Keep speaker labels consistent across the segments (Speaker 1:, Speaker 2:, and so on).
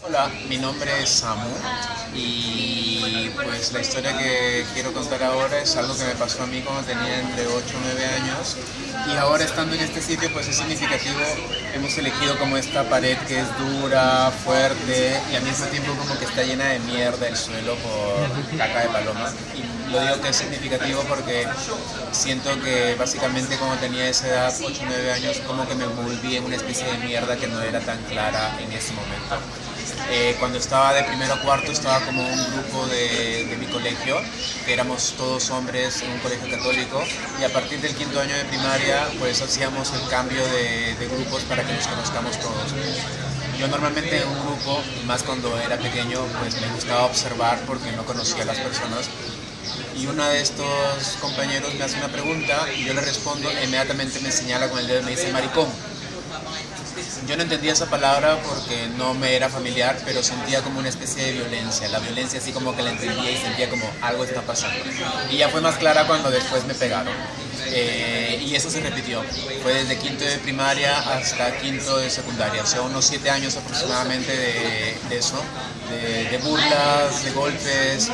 Speaker 1: Hola, mi nombre es Samu y pues la historia que quiero contar ahora es algo que me pasó a mí cuando tenía entre 8 o 9 años. Y ahora estando en este sitio pues es significativo, hemos elegido como esta pared que es dura, fuerte y al mismo tiempo como que está llena de mierda el suelo por caca de paloma. Y lo digo que es significativo porque siento que básicamente cuando tenía esa edad, 8 o 9 años, como que me volví en una especie de mierda que no era tan clara en ese momento. Eh, cuando estaba de primero a cuarto estaba como un grupo de, mi colegio, que éramos todos hombres en un colegio católico, y a partir del quinto año de primaria pues hacíamos el cambio de, de grupos para que nos conozcamos todos. Yo normalmente en un grupo, más cuando era pequeño, pues me gustaba observar porque no conocía a las personas. Y uno de estos compañeros me hace una pregunta y yo le respondo, e inmediatamente me señala con el dedo y me dice maricón. Yo no entendía esa palabra porque no me era familiar, pero sentía como una especie de violencia. La violencia así como que la entendía y sentía como algo está pasando. Y ya fue más clara cuando después me pegaron. Eh, y eso se repitió. Fue desde quinto de primaria hasta quinto de secundaria. O sea, unos siete años aproximadamente de, eso. De, burlas, de golpes.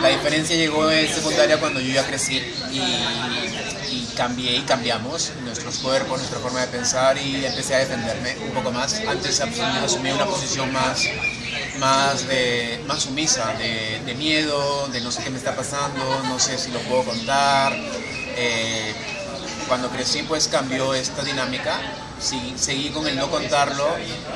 Speaker 1: La diferencia llegó en secundaria cuando yo ya crecí y cambié y cambiamos nuestros cuerpos, nuestra forma de pensar y empecé a defenderme un poco más. Antes asumí una posición más, más, de, más sumisa, de, miedo, de no sé qué me está pasando, no sé si lo puedo contar. Eh, cuando crecí pues cambió esta dinámica, sí, seguí con el no contarlo,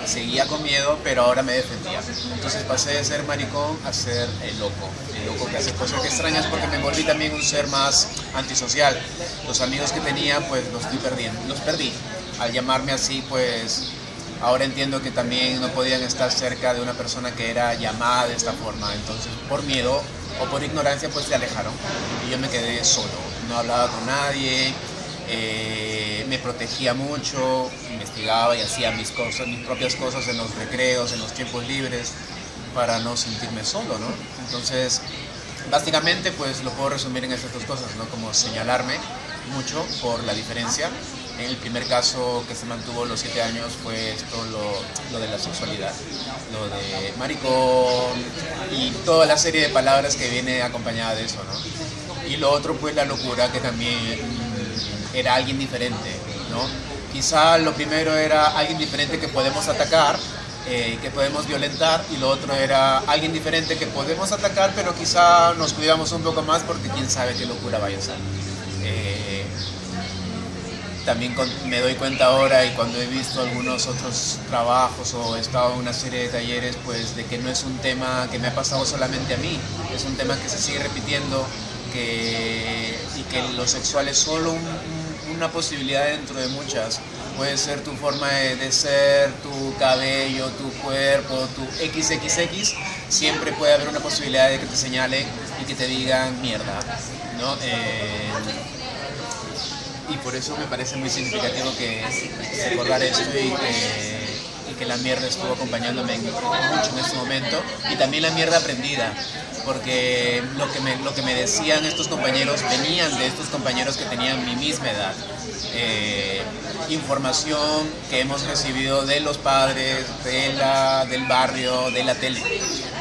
Speaker 1: seguía con miedo, pero ahora me defendía. Entonces pasé de ser maricón a ser el loco, el loco que hace cosas que extrañas porque me volví también un ser más antisocial. Los amigos que tenía pues los estoy perdiendo, los perdí. Al llamarme así pues ahora entiendo que también no podían estar cerca de una persona que era llamada de esta forma, entonces por miedo o por ignorancia pues se alejaron y yo me quedé solo, no hablaba con nadie, eh, me protegía mucho, investigaba y hacía mis cosas, mis propias cosas en los recreos, en los tiempos libres, para no sentirme solo, ¿no? Entonces, básicamente, pues lo puedo resumir en estas dos cosas, ¿no? Como señalarme mucho por la diferencia. En el primer caso que se mantuvo los siete años fue esto, lo, lo de la sexualidad, lo de maricón y toda la serie de palabras que viene acompañada de eso, ¿no? Y lo otro, pues la locura, que también era alguien diferente, ¿no? Quizá lo primero era alguien diferente que podemos atacar, eh, que podemos violentar, y lo otro era alguien diferente que podemos atacar, pero quizá nos cuidamos un poco más porque quién sabe qué locura vaya a ser. Eh, también me doy cuenta ahora y cuando he visto algunos otros trabajos o he estado en una serie de talleres, pues de que no es un tema que me ha pasado solamente a mí, es un tema que se sigue repitiendo que, y que lo sexual es solo un, una posibilidad dentro de muchas. Puede ser tu forma de, ser, tu cabello, tu cuerpo, tu XXX. Siempre puede haber una posibilidad de que te señalen y que te digan mierda. ¿no? Eh, y por eso me parece muy significativo que recordar esto y que, que la mierda estuvo acompañándome mucho en este momento. Y también la mierda aprendida porque lo que, me, lo que me decían estos compañeros venían de estos compañeros que tenían mi misma edad. Eh, información que hemos recibido de los padres, de la, del barrio, de la tele.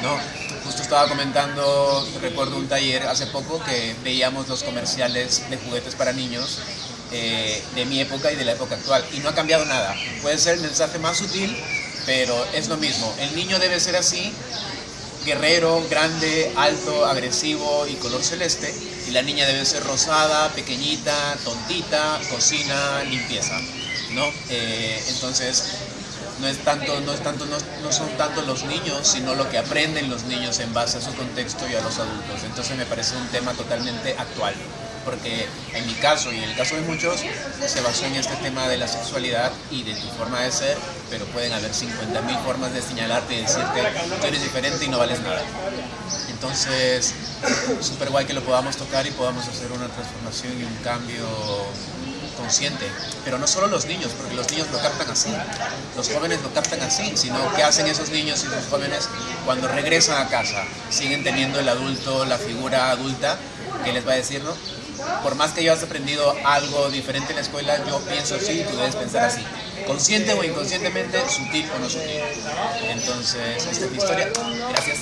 Speaker 1: ¿no? Justo estaba comentando, recuerdo un taller hace poco que veíamos los comerciales de juguetes para niños eh, de mi época y de la época actual y no ha cambiado nada. Puede ser el mensaje más sutil, pero es lo mismo. El niño debe ser así guerrero, grande, alto, agresivo y color celeste. Y la niña debe ser rosada, pequeñita, tontita, cocina, limpieza. ¿no? Eh, entonces, no, es tanto, no, es tanto, no, no, son tanto los niños, sino lo que aprenden los niños en base a su contexto y a los adultos. Entonces me parece un tema totalmente actual porque en mi caso y en el caso de muchos se basó en este tema de la sexualidad y de tu forma de ser, pero pueden haber 50.000 formas de señalarte y decirte que eres diferente y no vales nada. Entonces, súper guay que lo podamos tocar y podamos hacer una transformación y un cambio consciente, pero no solo los niños, porque los niños lo captan así, los jóvenes lo captan así, sino que hacen esos niños y esos jóvenes cuando regresan a casa, siguen teniendo el adulto, la figura adulta, que les va a decir, ¿no? Por más que hayas aprendido algo diferente en la escuela, yo pienso así, tú debes pensar así. Consciente o inconscientemente, sutil o no sutil. Entonces, esta es mi historia. Gracias.